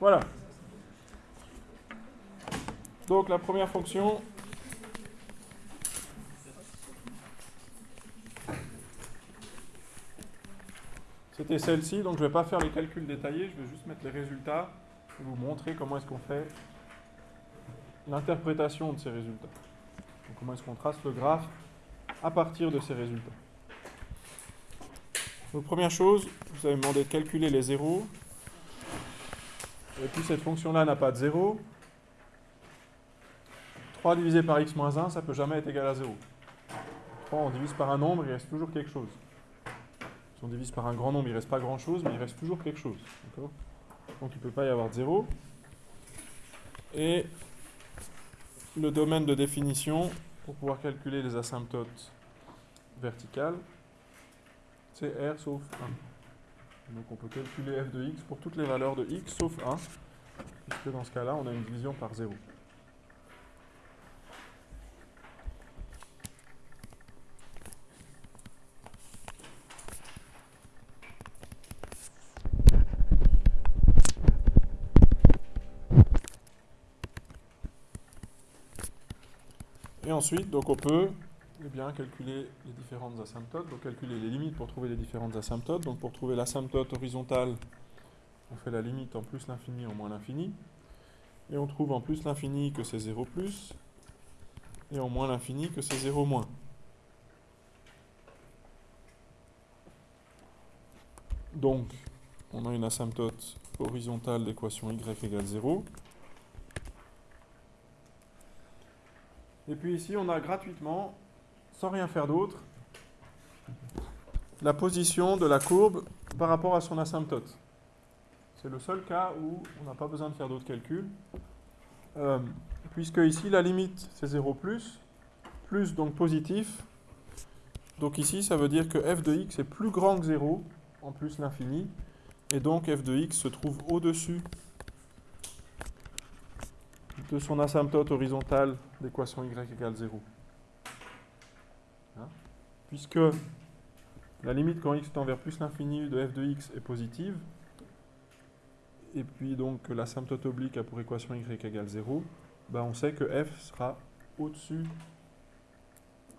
Voilà. Donc la première fonction, c'était celle-ci. Donc je ne vais pas faire les calculs détaillés, je vais juste mettre les résultats et vous montrer comment est-ce qu'on fait l'interprétation de ces résultats. comment est-ce qu'on trace le graphe à partir de ces résultats. Donc première chose, vous avez demandé de calculer les zéros. Et puis cette fonction-là n'a pas de zéro. 3 divisé par x moins 1, ça ne peut jamais être égal à 0. 3, on divise par un nombre, il reste toujours quelque chose. Si on divise par un grand nombre, il ne reste pas grand-chose, mais il reste toujours quelque chose. Donc il ne peut pas y avoir de 0. Et le domaine de définition, pour pouvoir calculer les asymptotes verticales, c'est R sauf 1. Donc on peut calculer f de x pour toutes les valeurs de x sauf 1, puisque dans ce cas-là, on a une division par 0. Et ensuite, donc on peut eh bien, calculer les différentes asymptotes, donc calculer les limites pour trouver les différentes asymptotes. Donc pour trouver l'asymptote horizontale, on fait la limite en plus l'infini en moins l'infini. Et on trouve en plus l'infini que c'est 0 plus, et en moins l'infini que c'est 0 moins. Donc, on a une asymptote horizontale d'équation y égale 0. Et puis ici, on a gratuitement, sans rien faire d'autre, la position de la courbe par rapport à son asymptote. C'est le seul cas où on n'a pas besoin de faire d'autres calculs. Euh, puisque ici, la limite, c'est 0 plus, plus donc positif. Donc ici, ça veut dire que f de x est plus grand que 0, en plus l'infini. Et donc f de x se trouve au-dessus de son asymptote horizontale d'équation y égale 0. Puisque la limite quand x tend vers plus l'infini de f de x est positive, et puis donc l'asymptote oblique a pour équation y égale 0, ben on sait que f sera au-dessus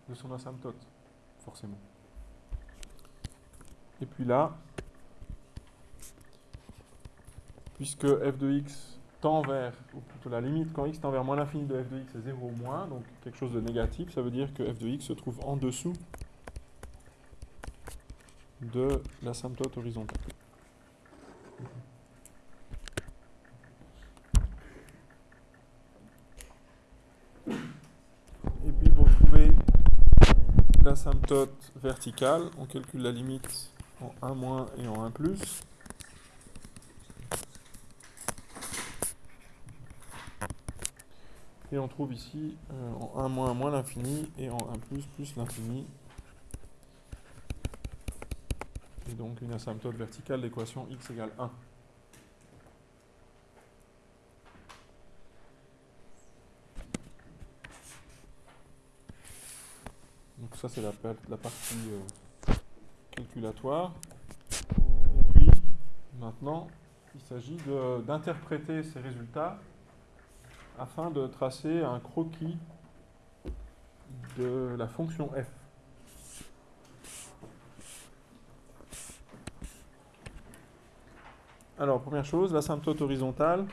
de son asymptote, forcément. Et puis là, puisque f de x tend vers, ou plutôt la limite quand x tend vers moins l'infini de f de x est 0 ou moins, donc quelque chose de négatif, ça veut dire que f de x se trouve en dessous de l'asymptote horizontale. Et puis pour trouver l'asymptote verticale, on calcule la limite en 1 moins et en 1 plus. Et on trouve ici euh, en 1 moins moins l'infini et en 1 plus plus l'infini. Et donc une asymptote verticale d'équation x égale 1. Donc ça c'est la, partie euh, calculatoire. Et puis maintenant il s'agit d'interpréter ces résultats afin de tracer un croquis de la fonction f. Alors, première chose, l'asymptote horizontale,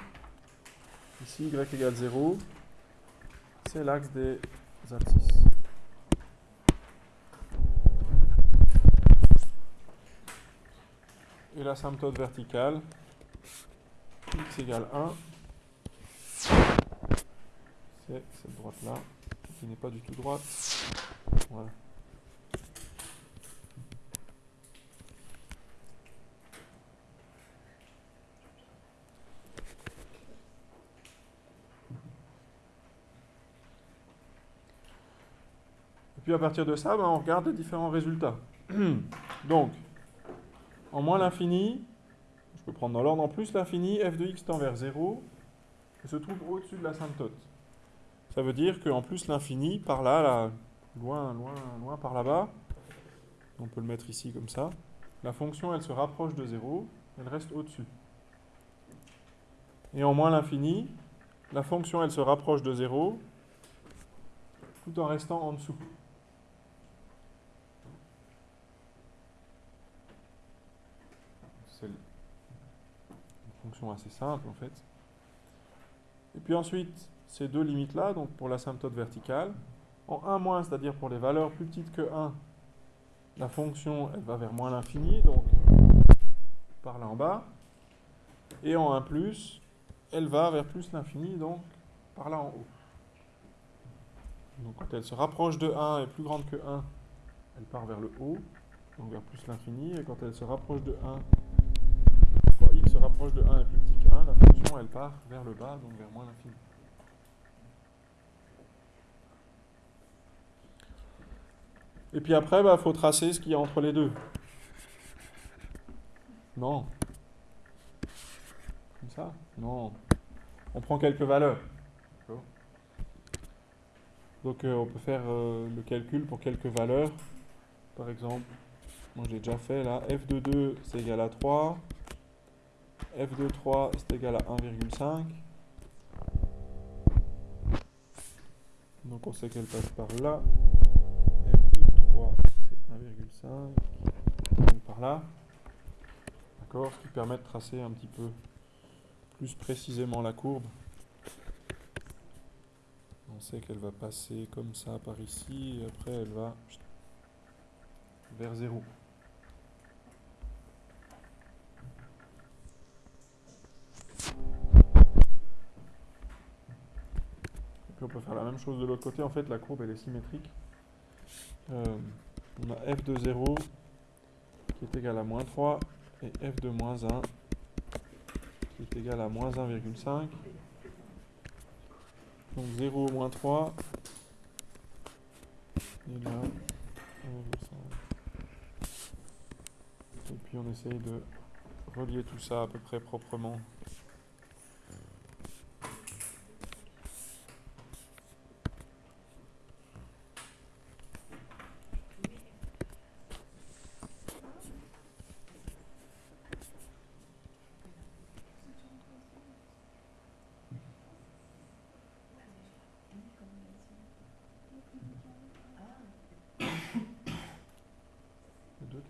ici y égale 0, c'est l'axe des abscisses. Et l'asymptote verticale, x égale 1, c'est cette droite-là, qui n'est pas du tout droite. Voilà. Puis à partir de ça, ben, on regarde les différents résultats. Donc, en moins l'infini, je peux prendre dans l'ordre en plus l'infini, f de x tend vers 0, et se trouve au-dessus de l'asymptote. Ça veut dire qu'en plus l'infini, par là, là, loin, loin, loin par là-bas, on peut le mettre ici comme ça, la fonction elle se rapproche de 0, elle reste au-dessus. Et en moins l'infini, la fonction, elle se rapproche de 0 tout en restant en dessous. C'est une fonction assez simple en fait. Et puis ensuite, ces deux limites-là, donc pour l'asymptote verticale, en 1 moins, c'est-à-dire pour les valeurs plus petites que 1, la fonction, elle va vers moins l'infini, donc par là en bas. Et en 1 plus, elle va vers plus l'infini, donc par là en haut. Donc quand elle se rapproche de 1 et plus grande que 1, elle part vers le haut, donc vers plus l'infini. Et quand elle se rapproche de 1, quand x se rapproche de 1 et plus petit que 1, la fonction elle part vers le bas, donc vers moins l'infini. Et puis après, il bah, faut tracer ce qu'il y a entre les deux. Non. Comme ça? Non. On prend quelques valeurs. Donc euh, on peut faire euh, le calcul pour quelques valeurs. Par exemple, moi j'ai déjà fait là, f de 2 c'est égal à 3, f de 3 c'est égal à 1,5. Donc on sait qu'elle passe par là. f de 3 c'est 1,5. Donc par là. D'accord Ce qui permet de tracer un petit peu plus précisément la courbe. On sait qu'elle va passer comme ça par ici, et après elle va vers 0. On peut faire la même chose de l'autre côté. En fait, la courbe elle est symétrique. Euh, on a f de 0 qui est égal à moins 3 et f de moins 1 qui est égal à moins 1,5. Donc 0 moins 3. Et là, Et puis on essaye de relier tout ça à peu près proprement.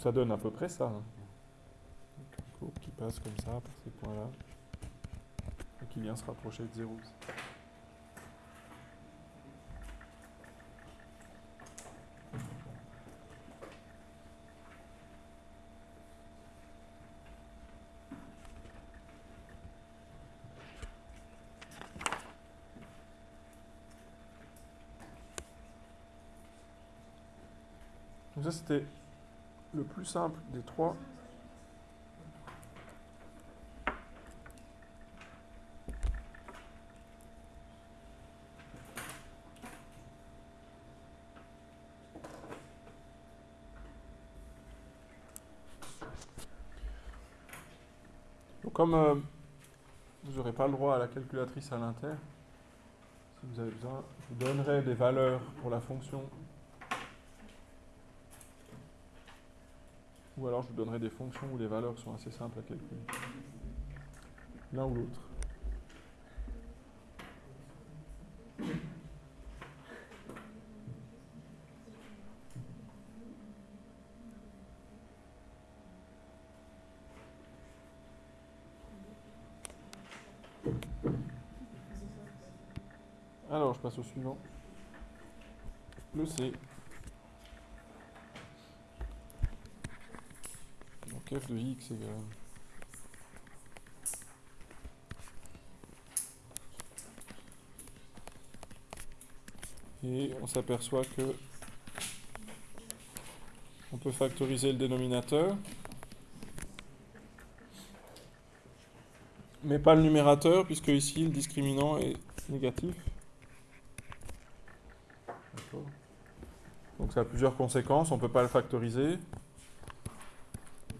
Ça donne à peu près ça. Hein. Qui passe comme ça par ces points-là qui vient se rapprocher de 0. Donc ça c'était le plus simple des trois Comme euh, vous n'aurez pas le droit à la calculatrice à l'inter, si vous avez besoin, je vous donnerai des valeurs pour la fonction. Ou alors je vous donnerai des fonctions où les valeurs sont assez simples à calculer. L'un ou l'autre. passe au suivant. Le C. F de x égale... Et on s'aperçoit que on peut factoriser le dénominateur. mais pas le numérateur, puisque ici le discriminant est négatif. Donc ça a plusieurs conséquences, on ne peut pas le factoriser.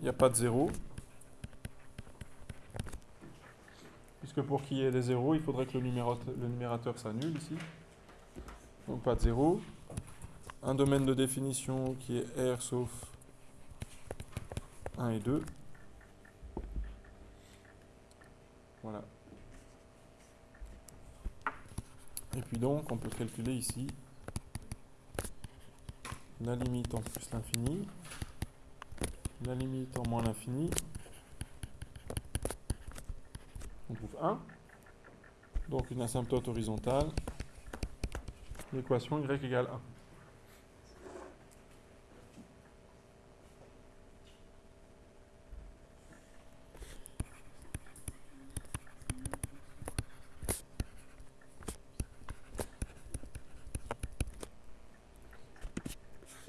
Il n'y a pas de zéro. Puisque pour qu'il y ait des zéros, il faudrait que le numérateur, le numérateur s'annule ici. Donc pas de zéro. Un domaine de définition qui est R sauf 1 et 2. Voilà. Et puis donc, on peut calculer ici la limite en plus l'infini, la limite en moins l'infini. On trouve 1. Donc une asymptote horizontale. L'équation y égale 1.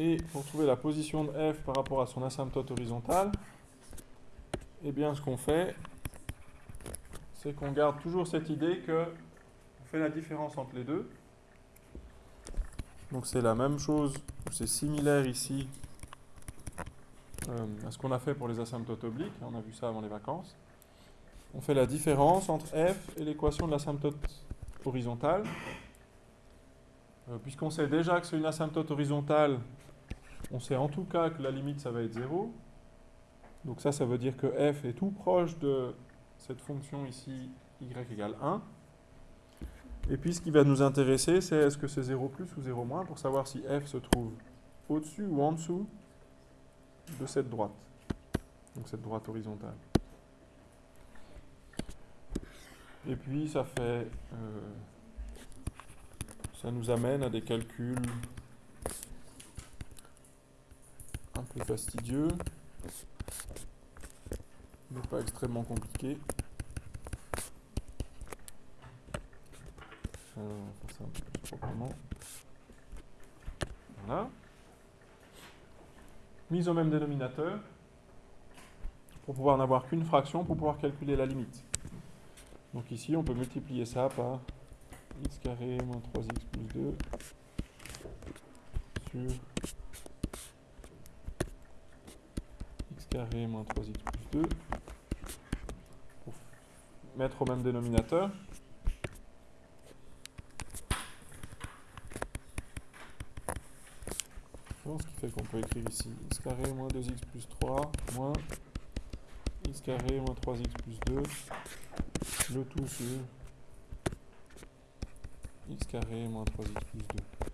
Et pour trouver la position de f par rapport à son asymptote horizontale, eh bien ce qu'on fait, c'est qu'on garde toujours cette idée que on fait la différence entre les deux. Donc c'est la même chose, c'est similaire ici euh, à ce qu'on a fait pour les asymptotes obliques, on a vu ça avant les vacances. On fait la différence entre f et l'équation de l'asymptote horizontale. Euh, puisqu'on sait déjà que c'est une asymptote horizontale, on sait en tout cas que la limite, ça va être 0. Donc ça, ça veut dire que f est tout proche de cette fonction ici, y égale 1. Et puis ce qui va nous intéresser, c'est est-ce que c'est 0 plus ou 0 moins, pour savoir si f se trouve au-dessus ou en dessous de cette droite. Donc cette droite horizontale. Et puis ça fait... Euh, ça nous amène à des calculs un peu fastidieux, mais pas extrêmement compliqué. faire ça. Voilà. Mise au même dénominateur, pour pouvoir n'avoir qu'une fraction, pour pouvoir calculer la limite. Donc ici, on peut multiplier ça par x carré moins 3x plus 2 sur carré moins 3x plus 2 pour mettre au même dénominateur. ce qui fait qu'on peut écrire ici x carré moins 2x plus 3 moins x carré moins 3x plus 2 le tout sur x carré moins 3x plus 2.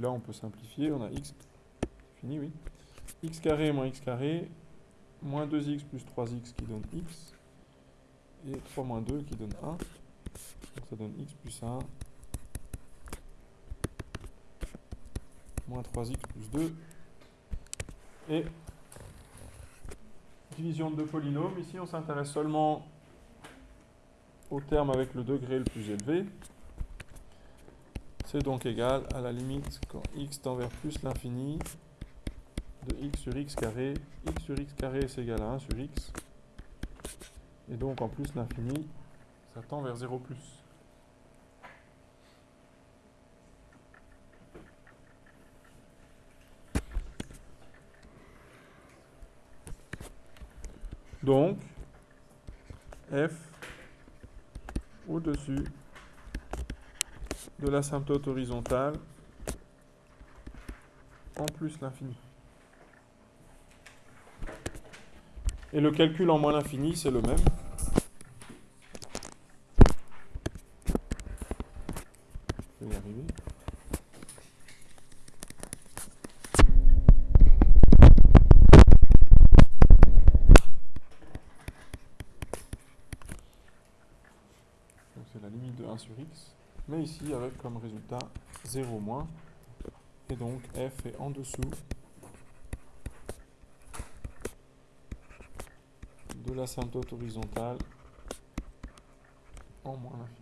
là, on peut simplifier. On a x, fini, oui. x carré moins x carré, moins 2x plus 3x qui donne x, et 3 moins 2 qui donne 1. Donc ça donne x plus 1, moins 3x plus 2. Et division de deux polynômes. Ici, on s'intéresse seulement au terme avec le degré le plus élevé. C'est donc égal à la limite quand x tend vers plus l'infini de x sur x carré. x sur x carré c'est égal à 1 sur x. Et donc en plus l'infini, ça tend vers 0 plus. Donc, f au-dessus de l'asymptote horizontale en plus l'infini. Et le calcul en moins l'infini, c'est le même. Je vais y arriver. Donc c'est la limite de 1 sur x mais ici avec comme résultat 0 moins. Et donc f est en dessous de l'asymptote horizontale en moins l'infini.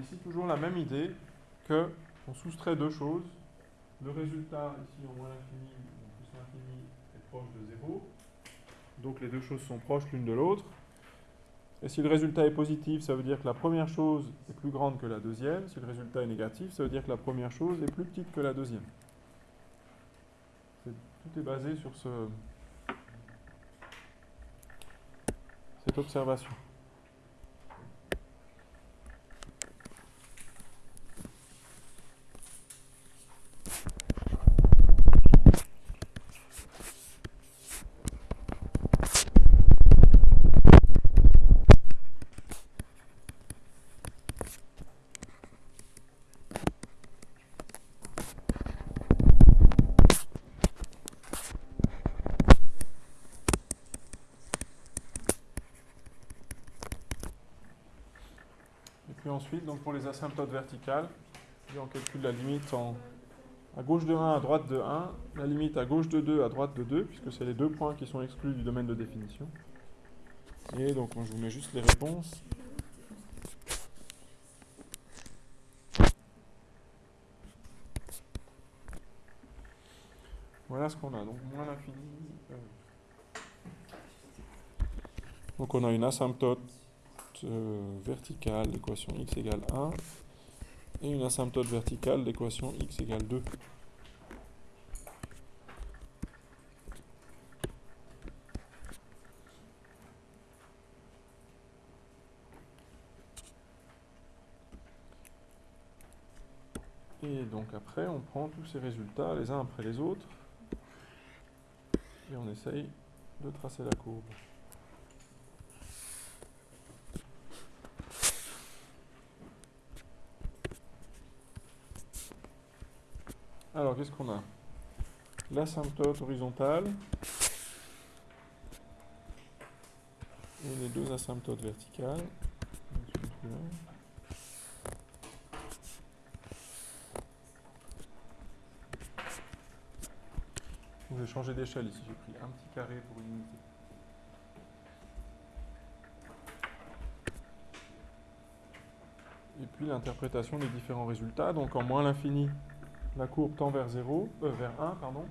ici, toujours la même idée que on soustrait deux choses. Le résultat, ici, en moins l'infini, plus l'infini, est proche de 0. Donc les deux choses sont proches l'une de l'autre. Et si le résultat est positif, ça veut dire que la première chose est plus grande que la deuxième. Si le résultat est négatif, ça veut dire que la première chose est plus petite que la deuxième. tout est basé sur ce, cette observation. ensuite, pour les asymptotes verticales, on calcule la limite en, à gauche de 1, à droite de 1, la limite à gauche de 2, à droite de 2, puisque c'est les deux points qui sont exclus du domaine de définition. Et donc, je vous mets juste les réponses. Voilà ce qu'on a. Donc, moins l'infini. Euh. Donc, on a une asymptote euh, verticale d'équation x égale 1 et une asymptote verticale d'équation x égale 2. Et donc après, on prend tous ces résultats les uns après les autres et on essaye de tracer la courbe. Alors, qu'est-ce qu'on a? L'asymptote horizontale et les deux asymptotes verticales. Je vais changer d'échelle ici, j'ai pris un petit carré pour une unité. Et puis l'interprétation des différents résultats, donc en moins l'infini, la courbe tend vers 0, euh, vers 1, pardon,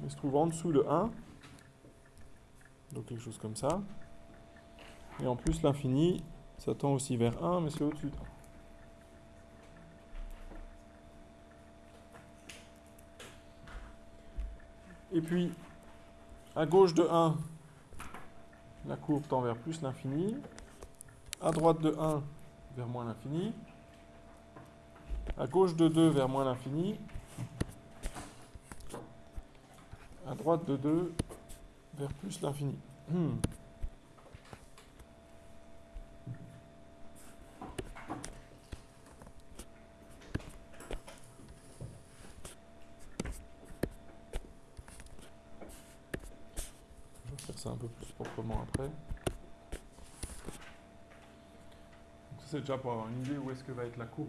mais se trouve en dessous de 1, donc quelque chose comme ça. Et en plus, l'infini, ça tend aussi vers 1, mais c'est au-dessus de 1. Et puis, à gauche de 1, la courbe tend vers plus l'infini. À droite de 1, vers moins l'infini à gauche de 2 vers moins l'infini, à droite de 2 vers plus l'infini. Hmm. Ça un peu plus proprement après. c'est déjà pour avoir une idée où est-ce que va être la courbe.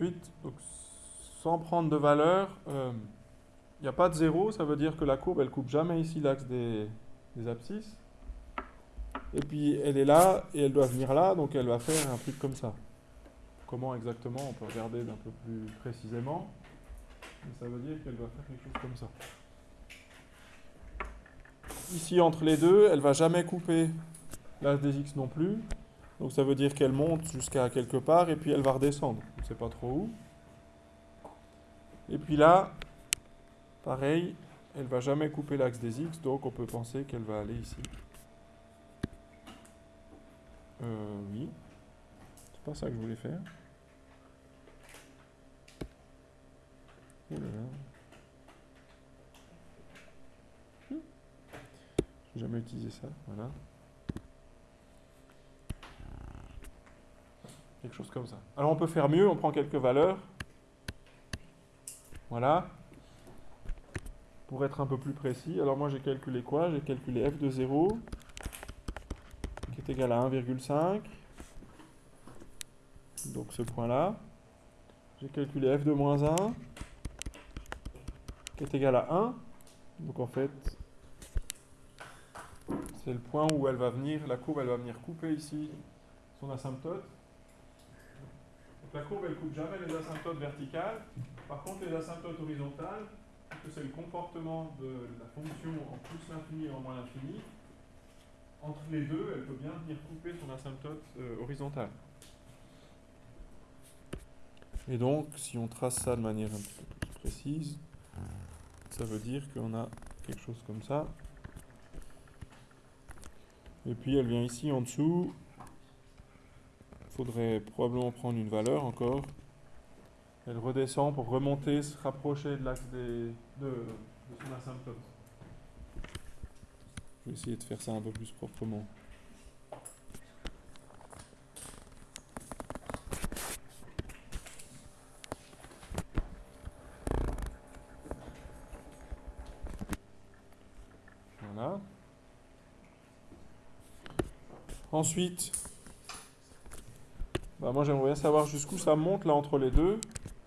Ensuite, sans prendre de valeur, il euh, n'y a pas de zéro, ça veut dire que la courbe, elle coupe jamais ici l'axe des, abscisses. Et puis, elle est là, et elle doit venir là, donc elle va faire un truc comme ça. Comment exactement, on peut regarder d'un peu plus précisément. Mais ça veut dire qu'elle doit faire quelque chose comme ça. Ici, entre les deux, elle va jamais couper l'axe des x non plus. Donc ça veut dire qu'elle monte jusqu'à quelque part et puis elle va redescendre. On ne sait pas trop où. Et puis là, pareil, elle va jamais couper l'axe des x, donc on peut penser qu'elle va aller ici. Euh, oui. C'est pas ça que je voulais faire. Oh là là. J'ai jamais utilisé ça, voilà. Quelque chose comme ça. Alors on peut faire mieux, on prend quelques valeurs. Voilà. Pour être un peu plus précis, alors moi j'ai calculé quoi? J'ai calculé f de 0 qui est égal à 1,5. Donc ce point-là. J'ai calculé f de moins 1 qui est égal à 1. Donc en fait, c'est le point où elle va venir, la courbe elle va venir couper ici son asymptote. La courbe elle coupe jamais les asymptotes verticales, par contre les asymptotes horizontales, puisque c'est le comportement de la fonction en plus l'infini et en moins l'infini, entre les deux, elle peut bien venir couper son asymptote euh, horizontale. Et donc, si on trace ça de manière un peu plus précise, ça veut dire qu'on a quelque chose comme ça. Et puis elle vient ici en dessous. Faudrait probablement prendre une valeur encore. Elle redescend pour remonter, se rapprocher de l'axe de, de son asymptote. Je vais essayer de faire ça un peu plus proprement. Voilà. Ensuite, bah moi j'aimerais bien savoir jusqu'où ça monte là entre les deux.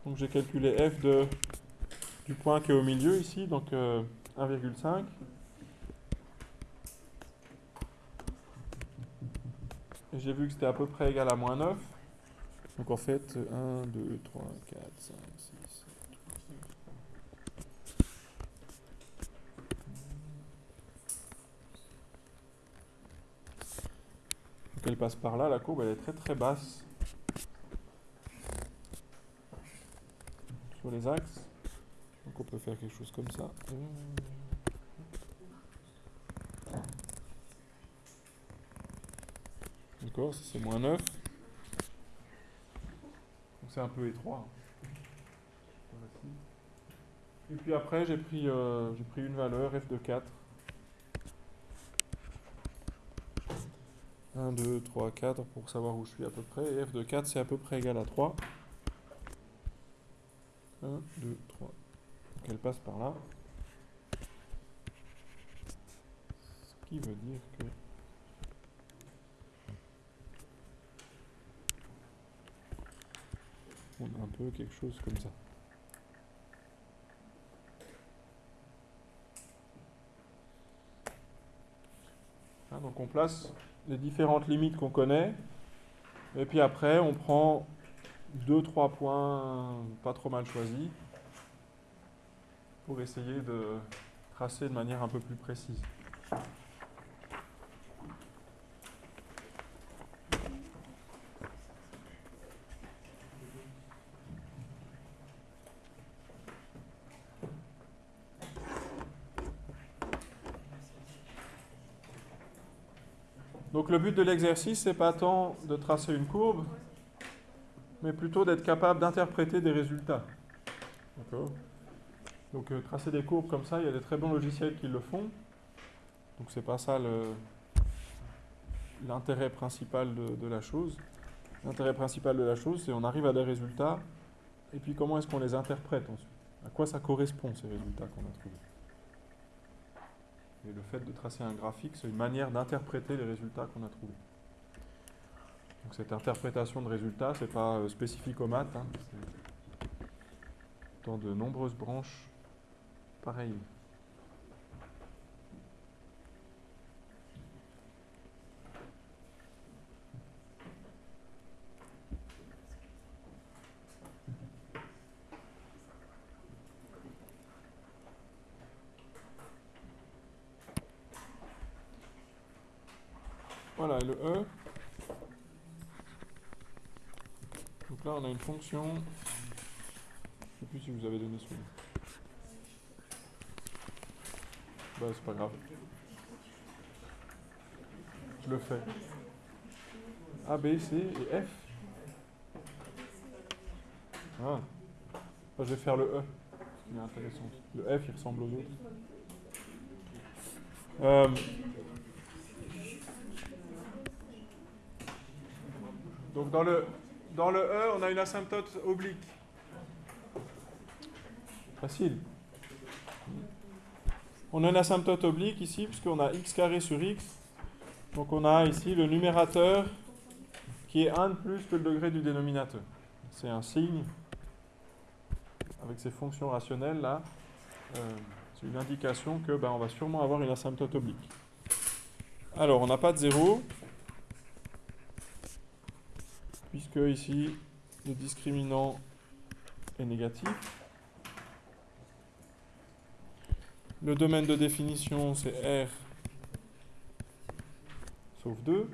Donc j'ai calculé f de, du point qui est au milieu ici, donc 1,5. Euh, j'ai vu que c'était à peu près égal à moins 9. Donc en fait, 1, 2, 3, 4, 5, 6, 7, 8, elle passe par là, la courbe elle est très très basse axes. Donc on peut faire quelque chose comme ça. D'accord, ça c'est moins 9. Donc c'est un peu étroit. Et puis après j'ai pris, euh, pris une valeur f de 4. 1, 2, 3, 4 pour savoir où je suis à peu près. Et f de 4 c'est à peu près égal à 3. 1, 2, 3. Donc elle passe par là. Ce qui veut dire que on a un peu quelque chose comme ça. Hein, donc on place les différentes limites qu'on connaît, et puis après on prend deux, trois points pas trop mal choisis pour essayer de tracer de manière un peu plus précise. Donc le but de l'exercice, c'est pas tant de tracer une courbe, mais plutôt d'être capable d'interpréter des résultats. Donc euh, tracer des courbes comme ça, il y a des très bons logiciels qui le font. Donc c'est pas ça l'intérêt principal de, la chose. L'intérêt principal de la chose, c'est on arrive à des résultats, et puis comment est-ce qu'on les interprète ensuite? À quoi ça correspond ces résultats qu'on a trouvés? Et le fait de tracer un graphique, c'est une manière d'interpréter les résultats qu'on a trouvés. Donc cette interprétation de résultats, ce n'est pas euh, spécifique aux maths. Hein, dans de nombreuses branches pareilles. Voilà, le E. Donc là, on a une fonction. Je ne sais plus si vous avez donné celui Bah, c'est pas grave. Je le fais. A, B, C et F. Ah. je vais faire le E. est intéressant. Le F, il ressemble aux autres. Euh, Donc dans le, dans le E, on a une asymptote oblique. Facile. On a une asymptote oblique ici, puisqu'on a x carré sur x. Donc on a ici le numérateur qui est 1 de plus que le degré du dénominateur. C'est un signe avec ces fonctions rationnelles là. Euh, c'est une indication que ben, on va sûrement avoir une asymptote oblique. Alors, on n'a pas de 0, puisque ici, le discriminant est négatif. Le domaine de définition, c'est R sauf 2.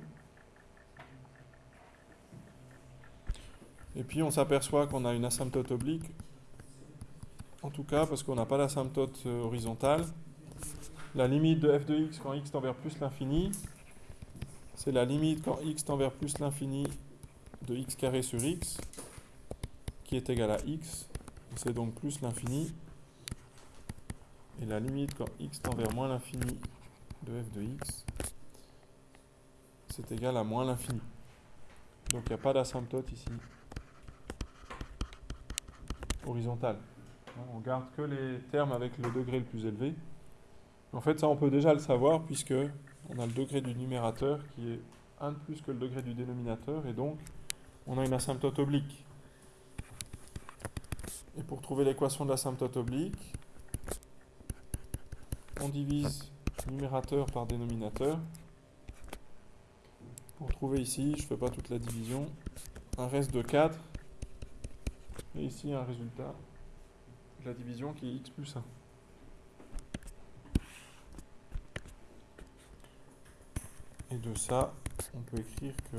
Et puis on s'aperçoit qu'on a une asymptote oblique, en tout cas parce qu'on n'a pas l'asymptote euh, horizontale. La limite de f de x quand x tend vers plus l'infini, c'est la limite quand x tend vers plus l'infini de x carré sur x, qui est égal à x, c'est donc plus l'infini. Et la limite quand x tend vers moins l'infini de f de x, c'est égal à moins l'infini. Donc il n'y a pas d'asymptote ici horizontale. On garde que les termes avec le degré le plus élevé. En fait, ça, on peut déjà le savoir puisque on a le degré du numérateur qui est 1 de plus que le degré du dénominateur et donc on a une asymptote oblique. Et pour trouver l'équation de l'asymptote oblique, on divise numérateur par dénominateur. Pour trouver ici, je ne fais pas toute la division, un reste de 4 et ici un résultat de la division qui est x plus 1. Et de ça, on peut écrire que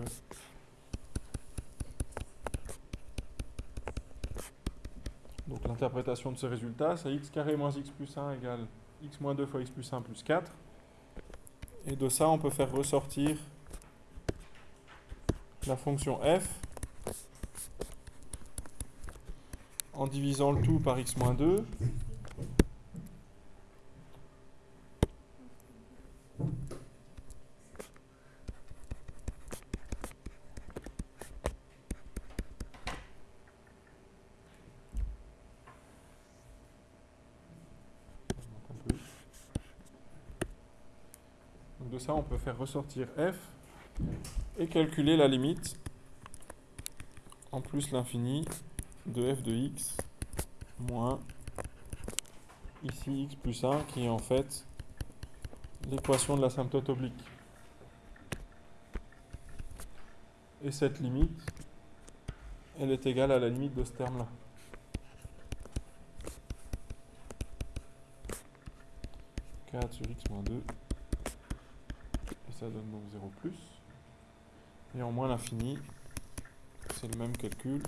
donc l'interprétation de ce résultat, c'est x carré moins x plus 1 égale x-2 fois x plus 1 plus 4. Et de ça, on peut faire ressortir la fonction f en divisant le tout par x moins 2. On peut faire ressortir f et calculer la limite en plus l'infini de f de x moins ici x plus 1 qui est en fait l'équation de l'asymptote oblique. Et cette limite, elle est égale à la limite de ce terme-là. sur x moins 2 et ça donne donc 0 plus et en moins l'infini, c'est le même calcul.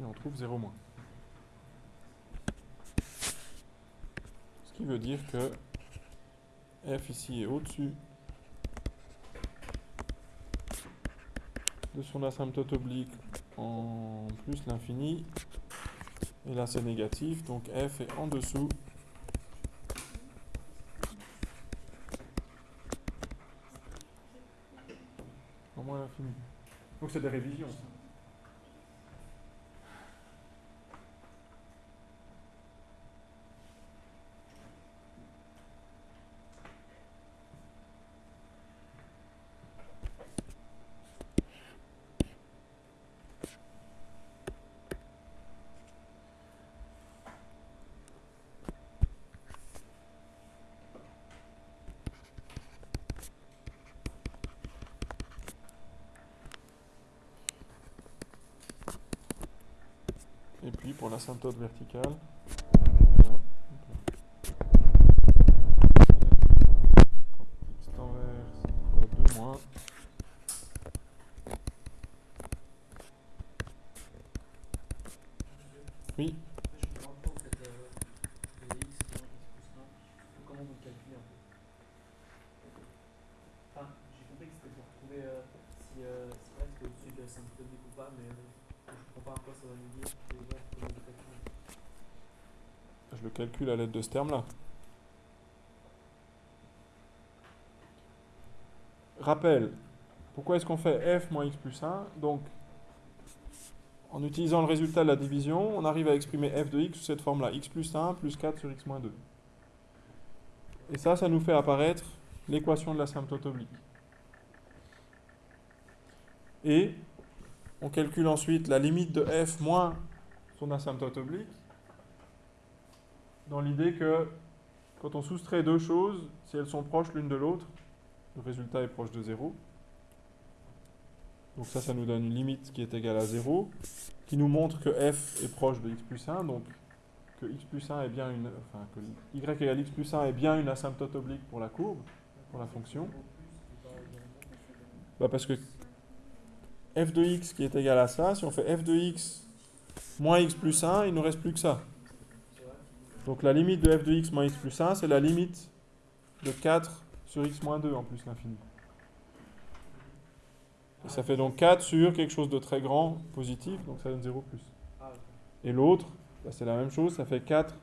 Et on trouve 0 moins. Ce qui veut dire que f ici est au-dessus de son asymptote oblique en plus l'infini. Et là c'est négatif, donc f est en dessous. Donc c'est des révisions. Pour l'asymptote verticale. X envers 2 moins. Oui. Comment vous calculez un peu Enfin, j'ai compris que c'était pour trouver euh, si, euh, si F est au-dessus de l'asymptote ou pas, mais euh, je comprends pas à quoi ça va nous dire. Je le calcule à l'aide de ce terme-là. Rappel, pourquoi est-ce qu'on fait f moins x plus 1 Donc, en utilisant le résultat de la division, on arrive à exprimer f de x sous cette forme-là, x plus 1 plus 4 sur x moins 2. Et ça, ça nous fait apparaître l'équation de l'asymptote oblique. Et on calcule ensuite la limite de f moins son asymptote oblique dans l'idée que quand on soustrait deux choses, si elles sont proches l'une de l'autre, le résultat est proche de 0. Donc ça, ça nous donne une limite qui est égale à 0, qui nous montre que f est proche de x plus 1, donc que x plus 1 est bien une, enfin que y égale x plus 1 est bien une asymptote oblique pour la courbe, pour la fonction. Bah parce que f de x qui est égal à ça, si on fait f de x moins x plus 1, il ne nous reste plus que ça. Donc la limite de f de x moins x plus 1, c'est la limite de 4 sur x moins 2 en plus l'infini. Et ça fait donc 4 sur quelque chose de très grand, positif, donc ça donne 0 plus. Et l'autre, bah, c'est la même chose, ça fait 4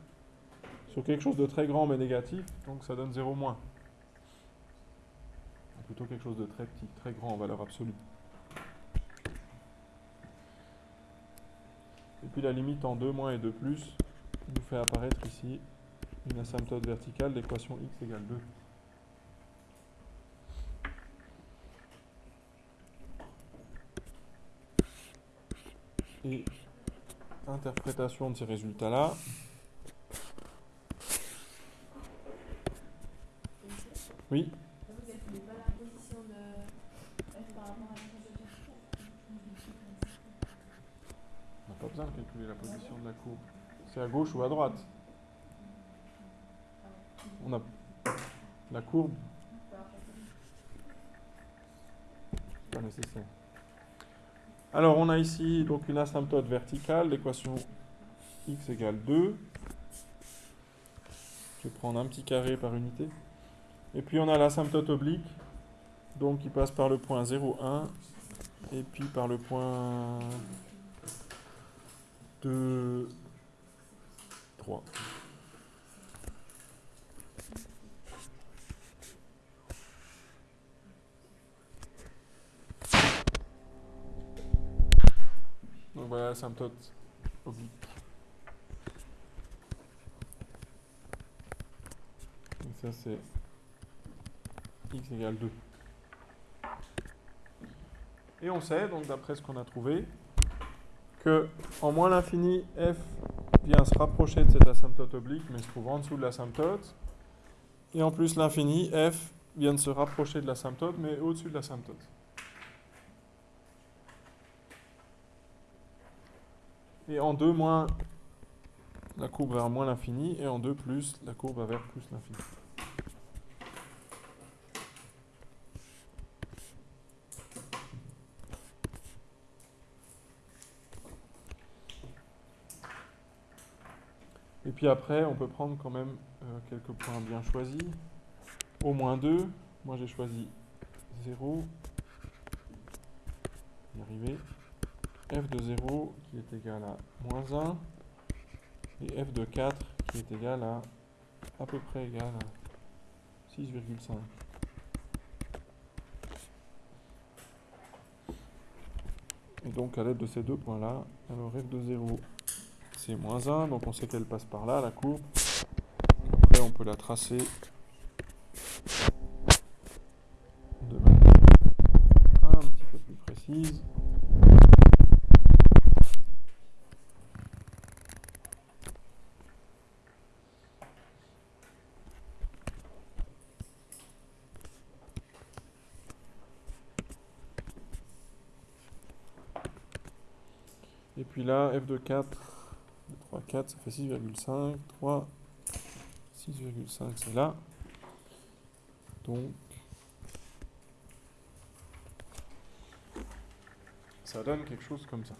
sur quelque chose de très grand mais négatif, donc ça donne 0 moins. Plutôt quelque chose de très petit, très grand en valeur absolue. Et puis la limite en 2 moins et 2 plus nous fait apparaître ici une asymptote verticale d'équation x égale 2. Et interprétation de ces résultats-là. Oui On n'a pas besoin de calculer la position de la courbe. À gauche ou à droite. On a la courbe, pas nécessaire. Alors on a ici donc une asymptote verticale, l'équation x égale 2. Je vais prendre un petit carré par unité. Et puis on a l'asymptote oblique, donc qui passe par le point 0, 1, et puis par le point 2, 3. Donc voilà l'asymptote oblique. Donc ça c'est x égale 2. Et on sait, donc d'après ce qu'on a trouvé, que en moins l'infini, f vient se rapprocher de cette asymptote oblique, mais se trouve en dessous de l'asymptote. Et en plus l'infini, f vient de se rapprocher de l'asymptote, mais au-dessus de l'asymptote. Et en 2 moins, la courbe vers moins l'infini, et en 2 plus, la courbe vers plus l'infini. Puis après, on peut prendre quand même euh, quelques points bien choisis. Au moins 2, moi j'ai choisi 0. Y arriver. f de 0 qui est égal à moins 1. Et f de 4 qui est égal à à peu près égal à 6,5. Et donc à l'aide de ces deux points-là, alors f de 0 c'est moins 1, donc on sait qu'elle passe par là, la courbe. Après, on peut la tracer de manière un petit peu plus précise. Et puis là, f de 4 3, 4, ça fait 6,5. 3, 6,5, c'est là. Donc, ça donne quelque chose comme ça.